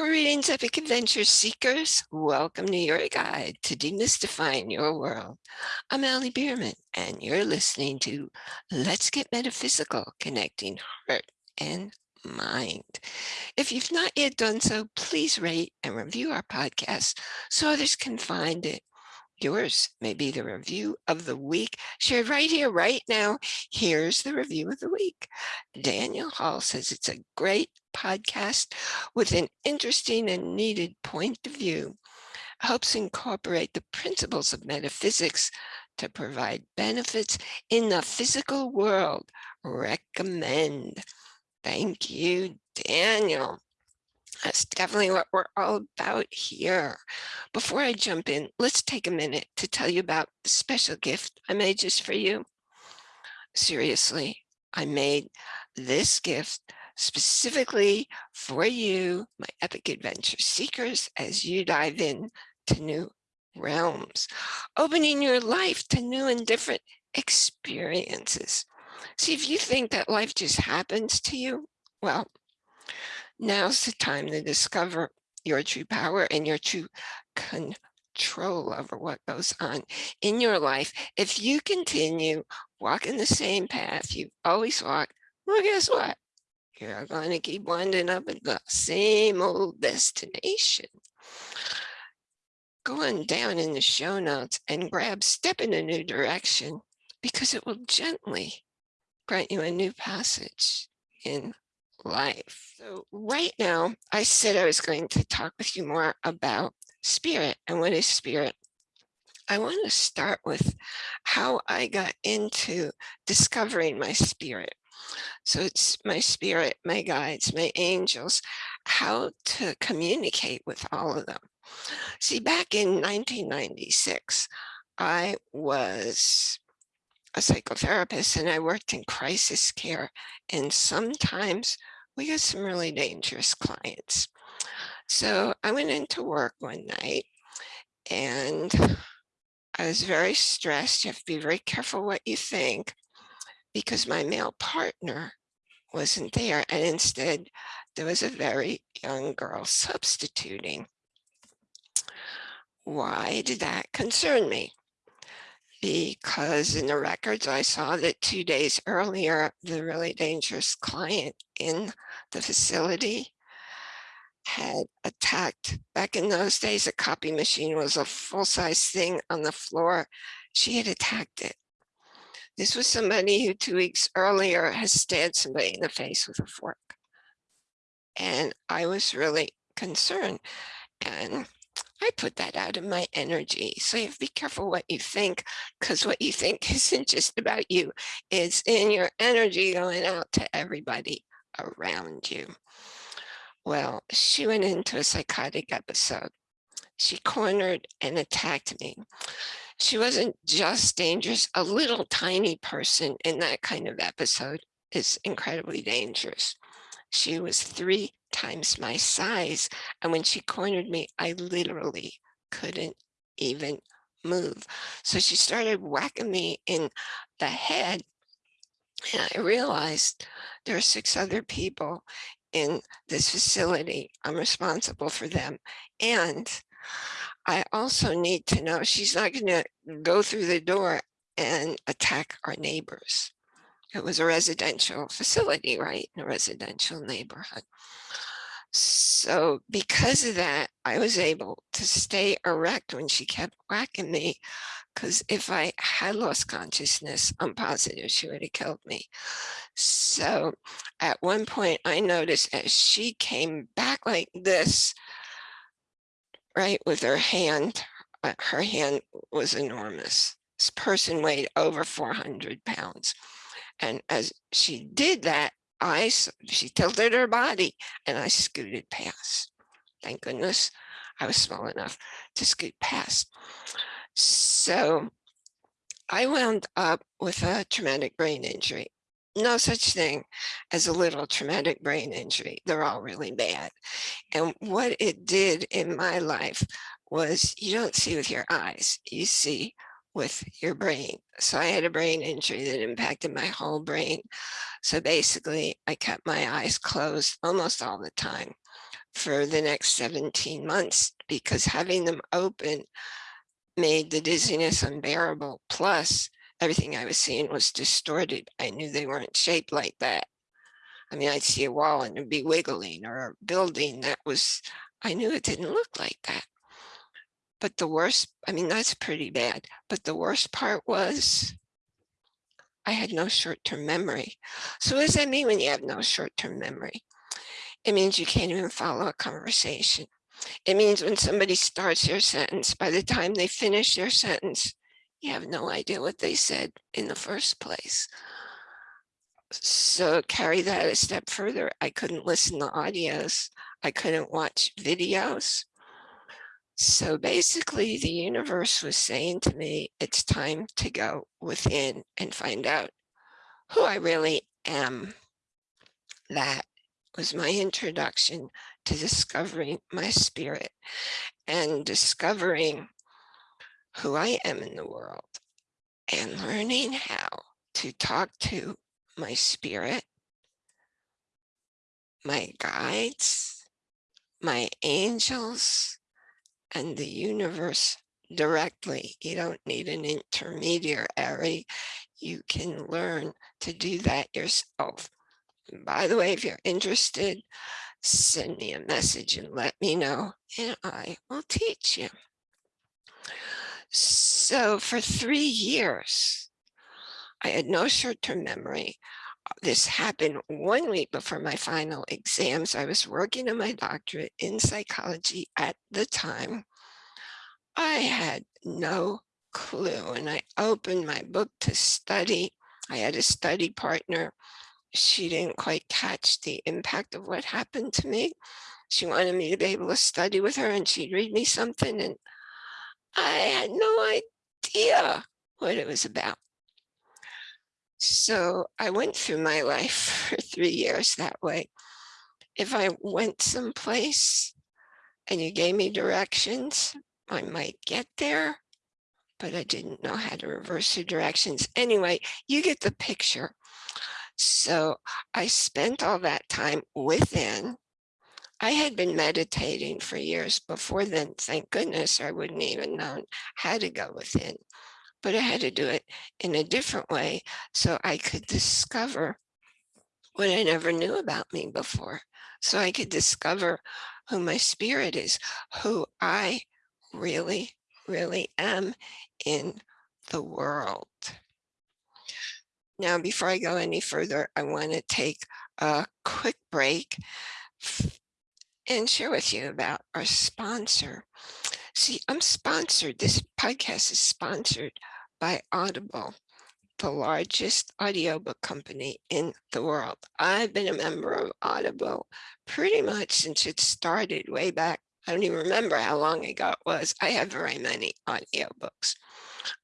Greetings, epic adventure seekers. Welcome to your guide to demystifying your world. I'm Ali Bierman, and you're listening to Let's Get Metaphysical, connecting heart and mind. If you've not yet done so, please rate and review our podcast so others can find it. Yours may be the review of the week shared right here, right now. Here's the review of the week. Daniel Hall says it's a great podcast with an interesting and needed point of view. Helps incorporate the principles of metaphysics to provide benefits in the physical world. Recommend. Thank you, Daniel. That's definitely what we're all about here. Before I jump in, let's take a minute to tell you about the special gift I made just for you. Seriously, I made this gift specifically for you, my epic adventure seekers, as you dive in to new realms, opening your life to new and different experiences. See, if you think that life just happens to you, well, Now's the time to discover your true power and your true control over what goes on in your life. If you continue walking the same path you've always walked, well, guess what? You're going to keep winding up at the same old destination. Go on down in the show notes and grab Step in a New Direction because it will gently grant you a new passage in life. So right now, I said I was going to talk with you more about spirit and what is spirit. I want to start with how I got into discovering my spirit. So it's my spirit, my guides, my angels, how to communicate with all of them. See, back in 1996, I was a psychotherapist and I worked in crisis care. And sometimes we got some really dangerous clients. So I went into work one night and I was very stressed. You have to be very careful what you think because my male partner wasn't there. And instead, there was a very young girl substituting. Why did that concern me? Because in the records I saw that two days earlier, the really dangerous client in the facility had attacked. Back in those days, a copy machine was a full-size thing on the floor. She had attacked it. This was somebody who two weeks earlier has stabbed somebody in the face with a fork. And I was really concerned. And I put that out of my energy. So you have to be careful what you think, because what you think isn't just about you. It's in your energy going out to everybody around you. Well, she went into a psychotic episode. She cornered and attacked me. She wasn't just dangerous. A little tiny person in that kind of episode is incredibly dangerous. She was three times my size. And when she cornered me, I literally couldn't even move. So she started whacking me in the head. And I realized there are six other people in this facility. I'm responsible for them. And I also need to know she's not going to go through the door and attack our neighbors. It was a residential facility, right? In a residential neighborhood. So because of that, I was able to stay erect when she kept whacking me. Because if I had lost consciousness, I'm positive she would have killed me. So at one point I noticed as she came back like this, right, with her hand, uh, her hand was enormous. This person weighed over 400 pounds. And as she did that, I, she tilted her body and I scooted past. Thank goodness I was small enough to scoot past. So I wound up with a traumatic brain injury. No such thing as a little traumatic brain injury. They're all really bad. And what it did in my life was you don't see with your eyes, you see with your brain. So I had a brain injury that impacted my whole brain. So basically I kept my eyes closed almost all the time. for the next 17 months because having them open made the dizziness unbearable. Plus, everything I was seeing was distorted. I knew they weren't shaped like that. I mean, I'd see a wall and it'd be wiggling or a building that was, I knew it didn't look like that. But the worst, I mean, that's pretty bad. But the worst part was I had no short-term memory. So what does that mean when you have no short-term memory? It means you can't even follow a conversation. It means when somebody starts their sentence, by the time they finish their sentence, you have no idea what they said in the first place. So carry that a step further. I couldn't listen to audios. I couldn't watch videos. So basically the universe was saying to me, it's time to go within and find out who I really am. That was my introduction to discovering my spirit and discovering who I am in the world and learning how to talk to my spirit, my guides, my angels, and the universe directly. You don't need an intermediary. You can learn to do that yourself. And by the way, if you're interested, send me a message and let me know, and I will teach you. So for three years, I had no short-term memory. This happened one week before my final exams. I was working on my doctorate in psychology at the time. I had no clue and I opened my book to study. I had a study partner. She didn't quite catch the impact of what happened to me. She wanted me to be able to study with her and she'd read me something and I had no idea what it was about. So I went through my life for three years that way. If I went someplace and you gave me directions, I might get there, but I didn't know how to reverse the directions. Anyway, you get the picture. So I spent all that time within. I had been meditating for years before then. Thank goodness I wouldn't even known how to go within but I had to do it in a different way so I could discover what I never knew about me before. So I could discover who my spirit is, who I really, really am in the world. Now, before I go any further, I want to take a quick break and share with you about our sponsor. See, I'm sponsored. This podcast is sponsored by Audible, the largest audiobook company in the world. I've been a member of Audible pretty much since it started way back. I don't even remember how long ago it was. I have very many audiobooks.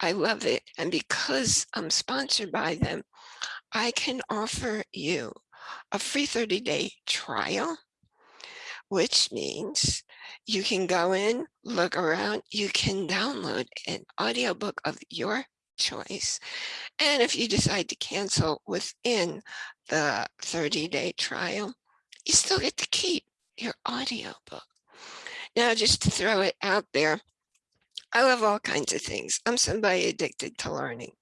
I love it. And because I'm sponsored by them, I can offer you a free 30 day trial which means you can go in, look around, you can download an audiobook of your choice. And if you decide to cancel within the 30 day trial, you still get to keep your audiobook. Now, just to throw it out there, I love all kinds of things. I'm somebody addicted to learning.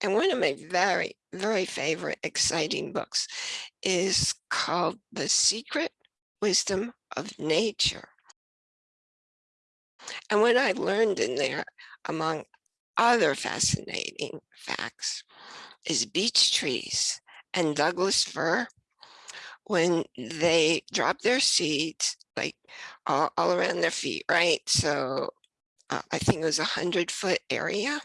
And one of my very, very favorite exciting books is called The Secret Wisdom of nature. And what I learned in there, among other fascinating facts, is beech trees and Douglas fir, when they drop their seeds, like all, all around their feet, right? So uh, I think it was a hundred foot area.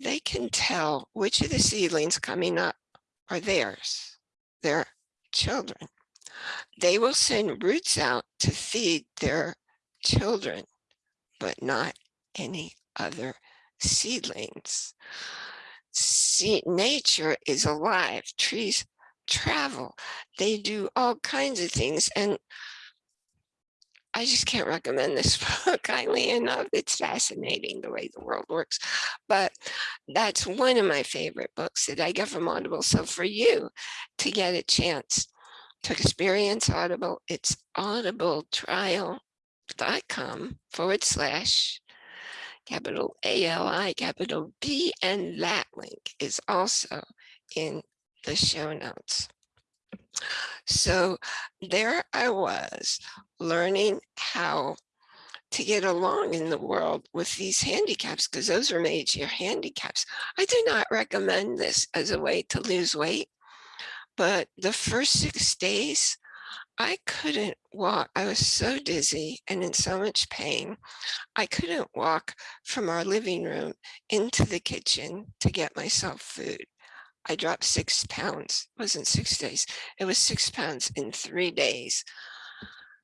They can tell which of the seedlings coming up are theirs, their children they will send roots out to feed their children, but not any other seedlings. See, nature is alive. Trees travel. They do all kinds of things. And I just can't recommend this book highly enough. It's fascinating the way the world works. But that's one of my favorite books that I get from Audible. So for you to get a chance To experience Audible, it's audibletrial.com forward slash capital A-L-I, capital B, and that link is also in the show notes. So there I was learning how to get along in the world with these handicaps because those are major handicaps. I do not recommend this as a way to lose weight, but the first six days, I couldn't walk. I was so dizzy and in so much pain. I couldn't walk from our living room into the kitchen to get myself food. I dropped six pounds. It wasn't six days. It was six pounds in three days.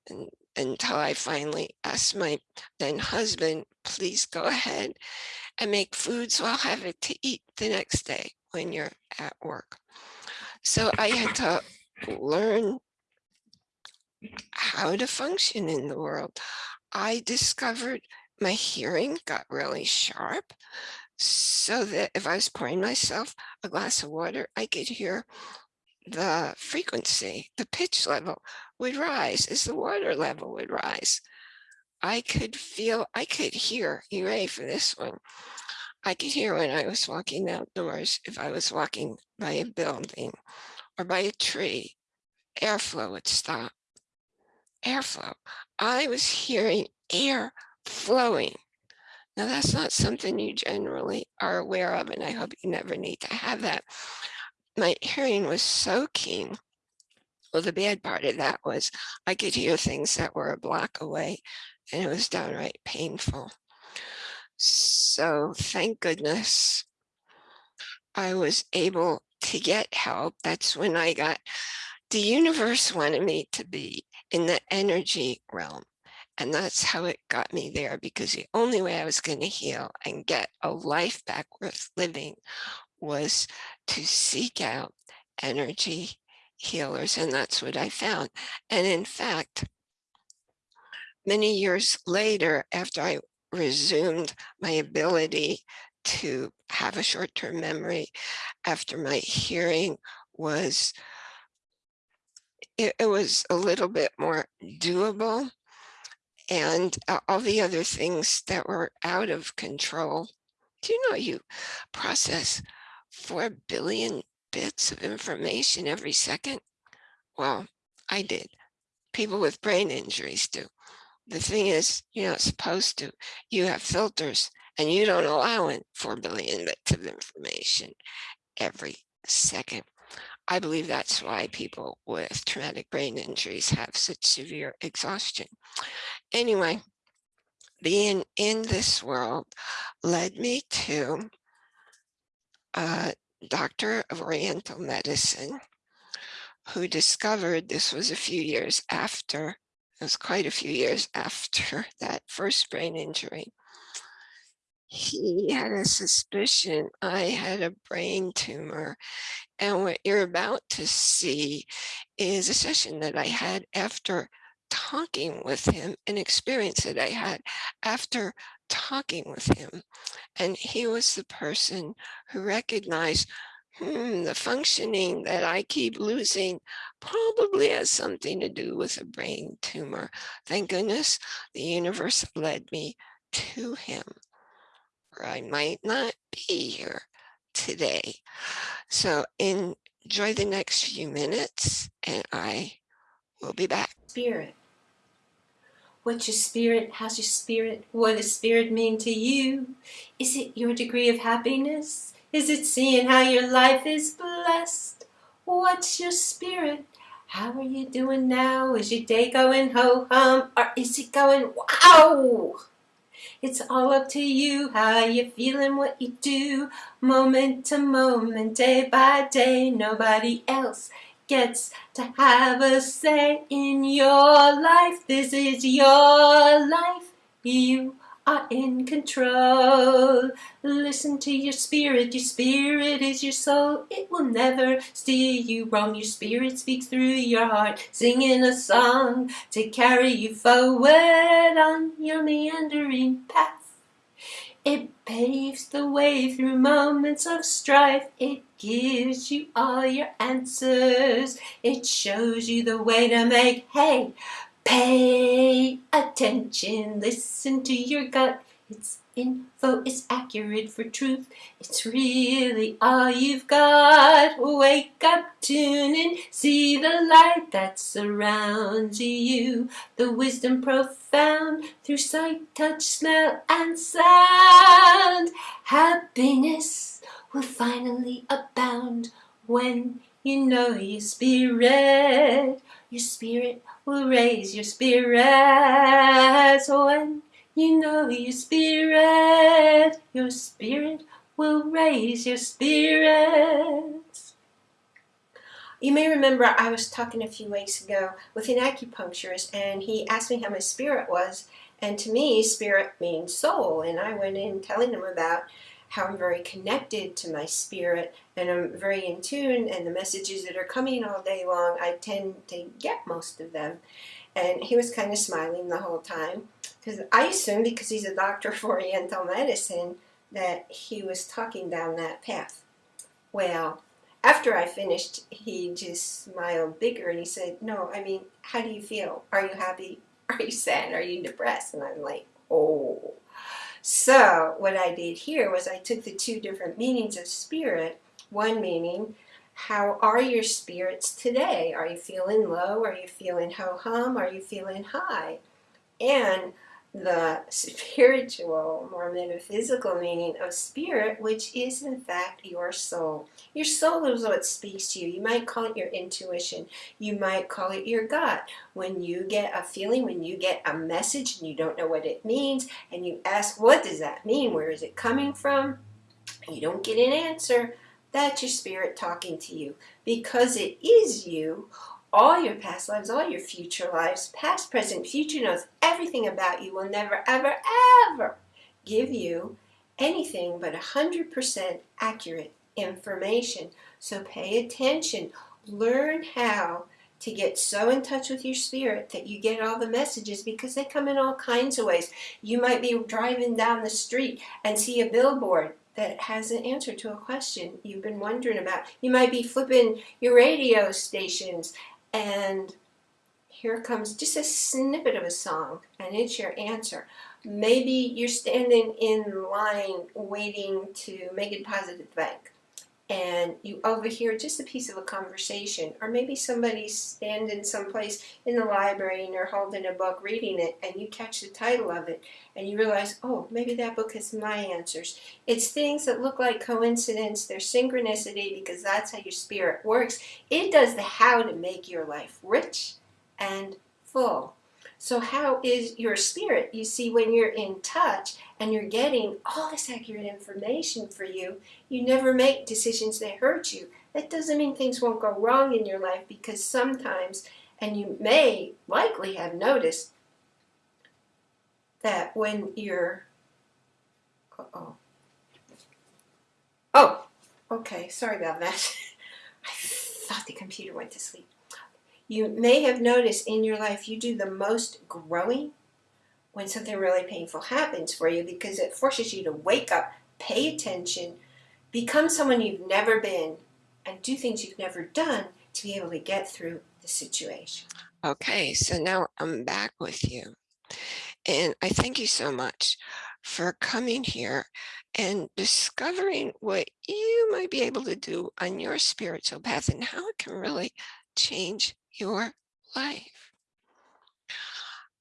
And until I finally asked my then husband, please go ahead and make food so I'll have it to eat the next day when you're at work. So I had to learn how to function in the world. I discovered my hearing got really sharp so that if I was pouring myself a glass of water, I could hear the frequency, the pitch level would rise as the water level would rise. I could feel, I could hear, you ready for this one? I could hear when I was walking outdoors, if I was walking by a building or by a tree, airflow would stop. Airflow. I was hearing air flowing now that's not something you generally are aware of, and I hope you never need to have that. My hearing was so keen. Well, the bad part of that was I could hear things that were a block away, and it was downright painful. So thank goodness I was able to get help. That's when I got, the universe wanted me to be in the energy realm. And that's how it got me there because the only way I was going to heal and get a life back worth living was to seek out energy healers. And that's what I found. And in fact, many years later, after I resumed my ability to have a short-term memory, after my hearing was, it, it was a little bit more doable and uh, all the other things that were out of control. Do you know you process 4 billion bits of information every second? Well, I did. People with brain injuries do. The thing is, you're not supposed to. You have filters and you don't allow in 4 billion bits of information every second. I believe that's why people with traumatic brain injuries have such severe exhaustion. Anyway, being in this world led me to a doctor of Oriental medicine who discovered this was a few years after, it was quite a few years after that first brain injury. He had a suspicion I had a brain tumor and what you're about to see is a session that I had after talking with him, an experience that I had after talking with him. And he was the person who recognized hmm, the functioning that I keep losing probably has something to do with a brain tumor. Thank goodness the universe led me to him, or I might not be here today. So enjoy the next few minutes and I will be back. Spirit. What's your spirit? How's your spirit? What does spirit mean to you? Is it your degree of happiness? Is it seeing how your life is blessed? What's your spirit? How are you doing now? Is your day going ho-hum? Or is it going wow? It's all up to you, how you feeling, what you do, moment to moment, day by day. Nobody else gets to have a say in your life. This is your life. You are in control. Listen to your spirit. Your spirit is your soul. It will never steer you wrong. Your spirit speaks through your heart, singing a song to carry you forward on your meandering path. It paves the way through moments of strife. It gives you all your answers. It shows you the way to make hay. Pay attention, listen to your gut. It's info is accurate for truth. It's really all you've got. Wake up, tune in, see the light that surrounds you. The wisdom profound through sight, touch, smell, and sound. Happiness will finally abound when you know your spirit. Your spirit will raise your spirits when you know your spirit, your spirit will raise your spirits. You may remember I was talking a few weeks ago with an acupuncturist and he asked me how my spirit was. And to me spirit means soul. And I went in telling him about how I'm very connected to my spirit and I'm very in tune and the messages that are coming all day long I tend to get most of them and he was kind of smiling the whole time because I assumed because he's a doctor of Oriental medicine that he was talking down that path. Well, after I finished, he just smiled bigger and he said, no, I mean, how do you feel? Are you happy? Are you sad? Are you depressed? And I'm like, oh. So what I did here was I took the two different meanings of spirit, one meaning, how are your spirits today? Are you feeling low? Are you feeling ho-hum? Are you feeling high? And the spiritual, more metaphysical meaning of spirit, which is in fact your soul. Your soul is what speaks to you. You might call it your intuition. You might call it your gut. When you get a feeling, when you get a message and you don't know what it means, and you ask, what does that mean? Where is it coming from? You don't get an answer. That's your spirit talking to you. Because it is you, all your past lives, all your future lives, past, present, future knows everything about you will never, ever, ever give you anything but 100% accurate information. So pay attention. Learn how to get so in touch with your spirit that you get all the messages because they come in all kinds of ways. You might be driving down the street and see a billboard that has an answer to a question you've been wondering about. You might be flipping your radio stations and here comes just a snippet of a song and it's your answer. Maybe you're standing in line waiting to make a deposit at the bank and you overhear just a piece of a conversation or maybe somebody's standing someplace in the library and they're holding a book reading it and you catch the title of it and you realize oh maybe that book has my answers. It's things that look like coincidence they're synchronicity because that's how your spirit works. It does the how to make your life rich and full so how is your spirit? You see, when you're in touch and you're getting all this accurate information for you, you never make decisions that hurt you. That doesn't mean things won't go wrong in your life because sometimes, and you may likely have noticed, that when you're, uh oh, oh, okay, sorry about that. I thought the computer went to sleep. You may have noticed in your life you do the most growing when something really painful happens for you because it forces you to wake up, pay attention, become someone you've never been, and do things you've never done to be able to get through the situation. Okay, so now I'm back with you. And I thank you so much for coming here and discovering what you might be able to do on your spiritual path and how it can really change your life.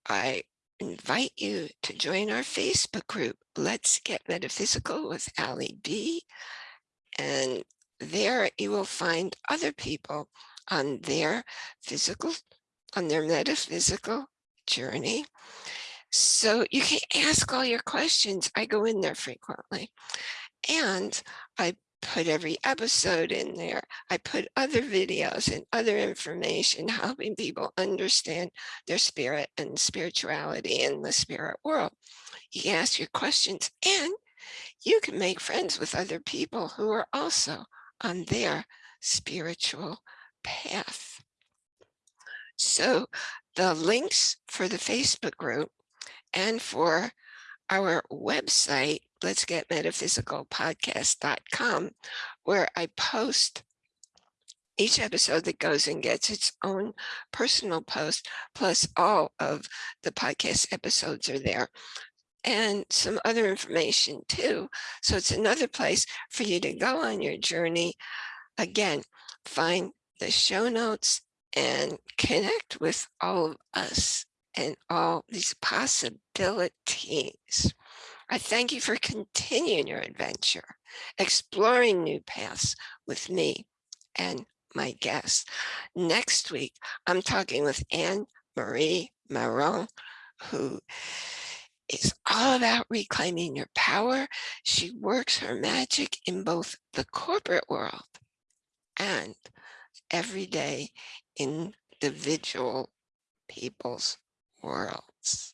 I invite you to join our Facebook group, Let's Get Metaphysical with Ali B. And there you will find other people on their physical, on their metaphysical journey. So you can ask all your questions. I go in there frequently. And I put every episode in there. I put other videos and other information helping people understand their spirit and spirituality in the spirit world. You can ask your questions and you can make friends with other people who are also on their spiritual path. So the links for the Facebook group and for our website, let's get metaphysicalpodcast.com, where I post each episode that goes and gets its own personal post, plus all of the podcast episodes are there and some other information too. So it's another place for you to go on your journey. Again, find the show notes and connect with all of us and all these possibilities. I thank you for continuing your adventure, exploring new paths with me and my guests. Next week, I'm talking with Anne Marie Maron, who is all about reclaiming your power. She works her magic in both the corporate world and everyday individual people's worlds.